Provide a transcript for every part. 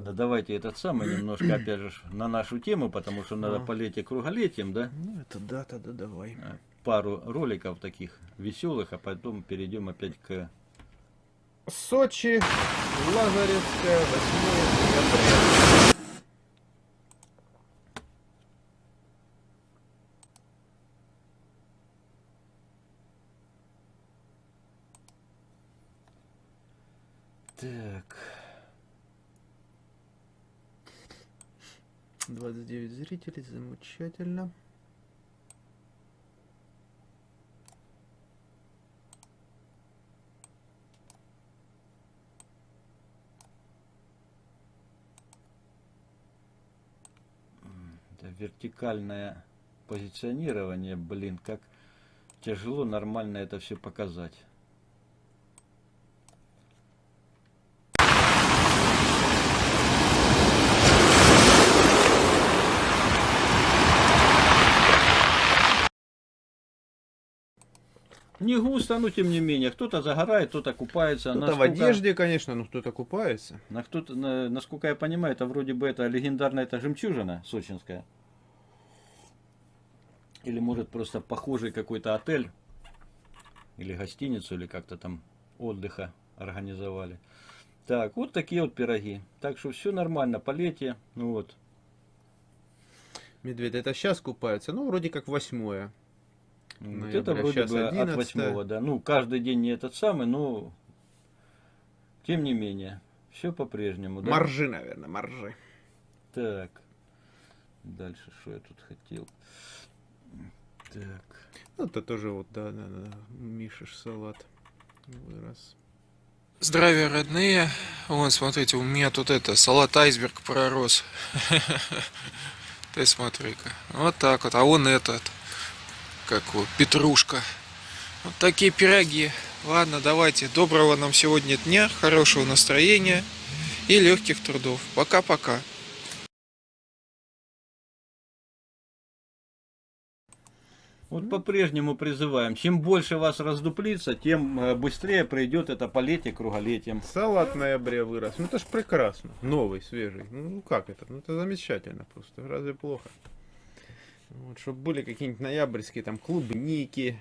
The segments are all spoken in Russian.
давайте этот самый немножко, опять же, на нашу тему, потому что надо А. полетие круголетием, да? Ну, это да, тогда давай. Э, Пару роликов таких веселых, а потом перейдем опять к... Сочи, Лазаревская, 8 декабря. 29 зрителей, замечательно. это вертикальное позиционирование, блин, как тяжело нормально это все показать. Не густо, но тем не менее. Кто-то загорает, кто-то купается. Кто-то в Насколько- одежде, конечно, но кто-то купается. На кто-то, на- насколько я понимаю, это вроде бы это легендарная эта жемчужина сочинская. Или может просто похожий какой-то отель. Или гостиницу, или как-то там отдыха организовали. Так, вот такие вот пироги. Так что все нормально, полетие. Ну вот. Медведь, это сейчас купаются, ну, вроде как восьмое. Вот Ноября, это вроде бы от 11. восьмого, да. Ну, каждый день не этот самый, но тем не менее. Все по-прежнему, да? Моржи, наверное, моржи. Так. Дальше, что я тут хотел? Так. Ну, это тоже вот, да, да, да, Мишиш салат вырос. Здравия, родные. Вон, смотрите, у меня тут это, салат айсберг пророс. Ты смотри-ка. Вот так вот. А вон этот, как его, петрушка. Вот такие пироги. Ладно, давайте. Доброго нам сегодня дня, хорошего настроения и легких трудов. Пока-пока. Вот по-прежнему призываем. Чем больше вас раздуплится, тем э, быстрее пройдет это полетие круголетием. Салат в ноябре вырос. Ну, это ж прекрасно. Новый, свежий. Ну, как это? Ну, это замечательно просто. Разве плохо? Вот, чтобы были какие-нибудь ноябрьские там клубники.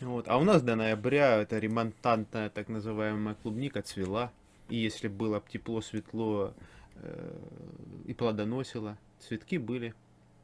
Вот. А у нас до ноября это ремонтантная так называемая клубника цвела. И если было тепло, светло э, и плодоносило, цветки были.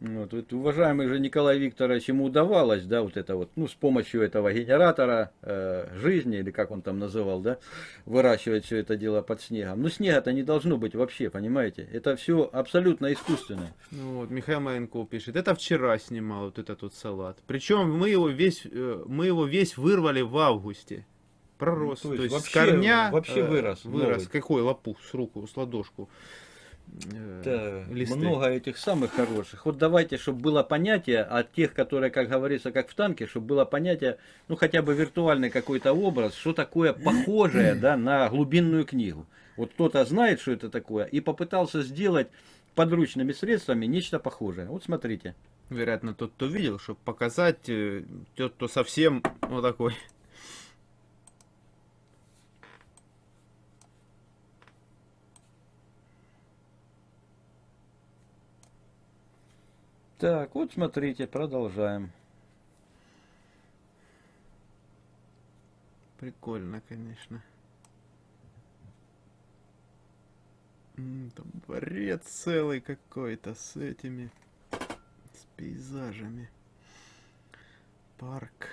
Вот, вот, уважаемый же Николай Викторович, ему удавалось, да, вот это вот, ну, с помощью этого генератора э, жизни, или как он там называл, да, выращивать все это дело под снегом. Ну, снега-то не должно быть вообще, понимаете? Это все абсолютно искусственное. Ну Вот, Михаил Маленков пишет, это вчера снимал вот этот вот салат. Причем мы его весь, э, мы его весь вырвали в августе. Пророс. Ну, то то, есть есть с вообще- корня вообще э, вырос, Вырос. новый. Какой лопух с руку, с ладошку. Э, Да, листы. много этих самых хороших. Вот давайте, чтобы было понятие от тех, которые, как говорится, как в танке, чтобы было понятие, ну хотя бы виртуальный какой-то образ, что такое похожее да, на глубинную книгу. Вот кто-то знает, что это такое, и попытался сделать подручными средствами нечто похожее. Вот смотрите. Вероятно, тот, кто видел, чтобы показать, э, тот, кто совсем вот такой. Так, вот смотрите, продолжаем. Прикольно, конечно. Там дворец целый какой-то с этими, с пейзажами. Парк.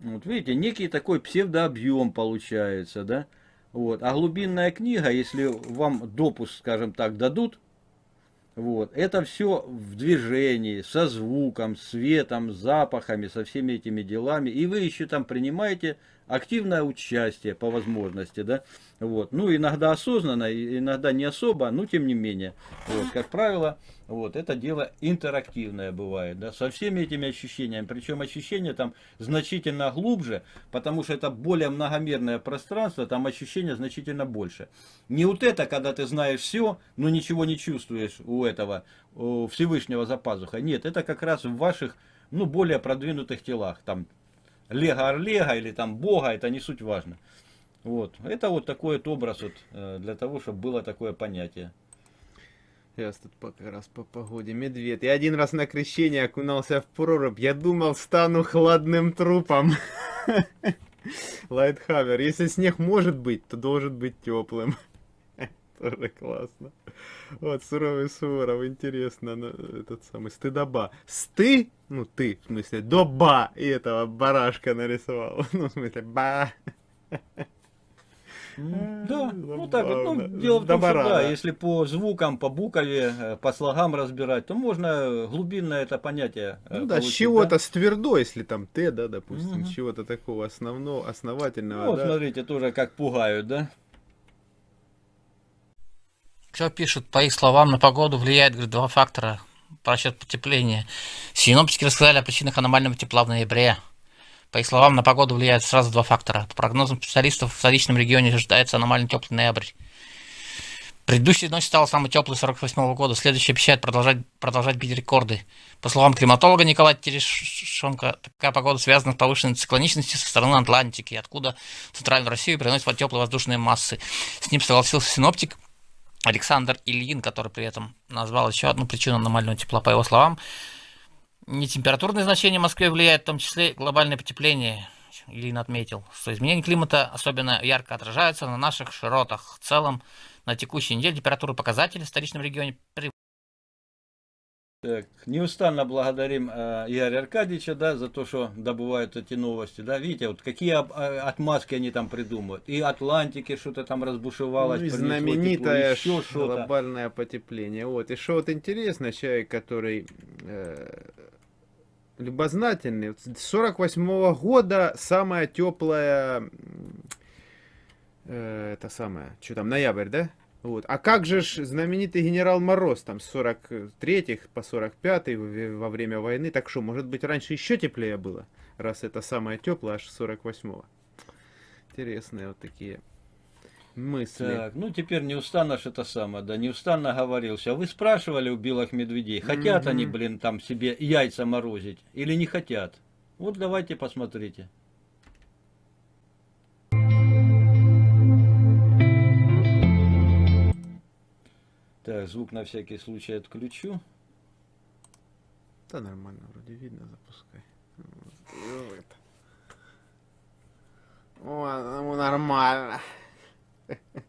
Вот видите, некий такой псевдообъем получается, да? Вот. А глубинная книга, если вам допуск, скажем так, дадут, вот, это все в движении, со звуком, светом, запахами, со всеми этими делами. И вы еще там принимаете активное участие по возможности, да? Вот. Ну, иногда осознанно, иногда не особо, но тем не менее. Вот, как правило, вот, это дело интерактивное бывает, да, со всеми этими ощущениями. Причем ощущения там значительно глубже, потому что это более многомерное пространство, там ощущения значительно больше. Не вот это, когда ты знаешь все, но ничего не чувствуешь у этого у Всевышнего за пазухой. Нет, это как раз в ваших, ну, более продвинутых телах. Там Лего Орлега или там Бога, это не суть важно. Вот. Это вот такой вот образ вот, э, для того, чтобы было такое понятие. Сейчас тут по- как раз по погоде. Медведь. Я один раз на крещение окунался в прорубь. Я думал, стану хладным трупом. Лайтхаммер. Если снег может быть, то должен быть теплым. Тоже классно. Вот, суровый Суворов, интересно, ну, этот самый, стыдоба. Сты, ну ты, в смысле, доба, и этого барашка нарисовал. Ну, в смысле, ба. Да, ну так вот. Ну, дело в том, что да, если по звукам, по букове, э, по слогам разбирать, то можно глубинное это понятие э, Ну да, с чего-то с твердо, если там Т, да, допустим, с чего-то такого основного, основательного, Ну, вот да. смотрите, тоже как пугают, да? Что пишут, по их словам, на погоду влияет говорит, два фактора по расчету потепления. Синоптики рассказали о причинах аномального тепла в ноябре. По их словам, на погоду влияют сразу два фактора. По прогнозам специалистов, в столичном регионе ожидается аномально теплый ноябрь. Предыдущей ночь стала самой теплой 48 года. Следующая обещает продолжать, продолжать бить рекорды. По словам климатолога Николая Терешенко, такая погода связана с повышенной циклоничностью со стороны Атлантики, откуда в центральную Россию приносят теплые воздушные массы. С ним согласился синоптик Александр Ильин, который при этом назвал еще одну причину аномального тепла, по его словам. Не температурные значения в Москве влияют, в том числе глобальное потепление. Ильин отметил, что изменения климата особенно ярко отражаются на наших широтах. В целом, на текущей неделе температура показателей в столичном регионе Так, неустанно благодарим э, Игоря Аркадьевича, да, за то, что добывают эти новости, да, видите, вот какие об- э, отмазки они там придумывают, и Атлантики что-то там разбушевалось, Ну и принесло тепло, знаменитое еще глобальное потепление. Вот. И что вот интересно, человек, который э, любознательный, с 48 года самая теплая, э, это самое, что там, ноябрь, да? Вот. А как же ж знаменитый генерал Мороз, там, с 43 по 45 во время войны, так что, может быть, раньше еще теплее было, раз это самое теплое, аж с 48-го. Интересные вот такие мысли. Так, ну теперь неустанно ж это самое, да, неустанно говорился. А вы спрашивали у белых медведей, хотят они, Мгм. блин, там себе яйца морозить или не хотят? Вот давайте посмотрите. Так, звук на всякий случай отключу. Да нормально, вроде видно, запускай. Ну. О, ну, нормально.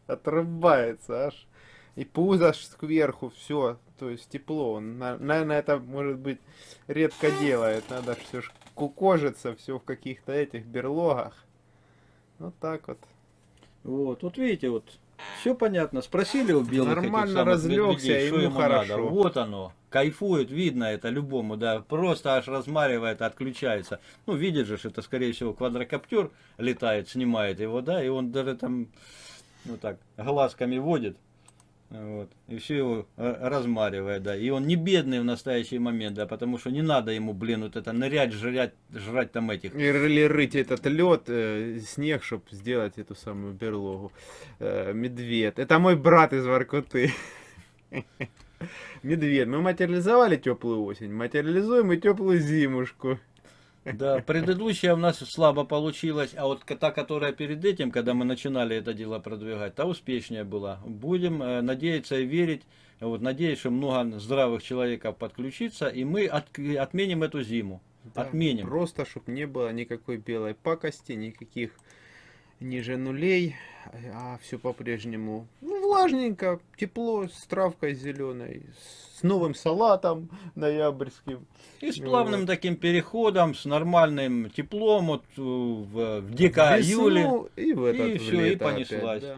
Отрубается аж. И пузо аж кверху, все. То есть тепло. Он, на- наверное, это может быть редко делает. Надо все ж кукожиться, все в каких-то этих берлогах. Вот так вот. Вот, вот видите, вот все понятно. Спросили у белых Нормально разлегся, медведей, что ему хорошо. надо. Вот оно. Кайфует, видно это любому, да. Просто аж размаривает, отключается. Ну, видишь же, это, скорее всего, квадрокоптер летает, снимает его, да, и он даже там, ну так, глазками водит. Вот. И все его э, размаривает, да. И он не бедный в настоящий момент, да, потому что не надо ему, блин, вот это нырять, жрать, жрать там этих Или рыть этот лед, снег, чтобы сделать эту самую берлогу. Э, медведь. Это мой брат из Воркуты. Медведь. Мы материализовали теплую осень, материализуем и теплую зимушку. Да, предыдущая у нас слабо получилась, а вот та, которая перед этим, когда мы начинали это дело продвигать, та успешнее была. Будем э, надеяться и верить, вот, надеюсь, что много здравых человеков подключится, и мы от- отменим эту зиму. Да, Отменим. Просто, чтобы не было никакой белой пакости, никаких ниже нулей, а все по-прежнему ну, влажненько, тепло, с травкой зеленой, с новым салатом ноябрьским. И с плавным вот. таким переходом, с нормальным теплом, вот, э, в, в В дека весну июле. И в этот и в всё, и лето опять, понеслась. да.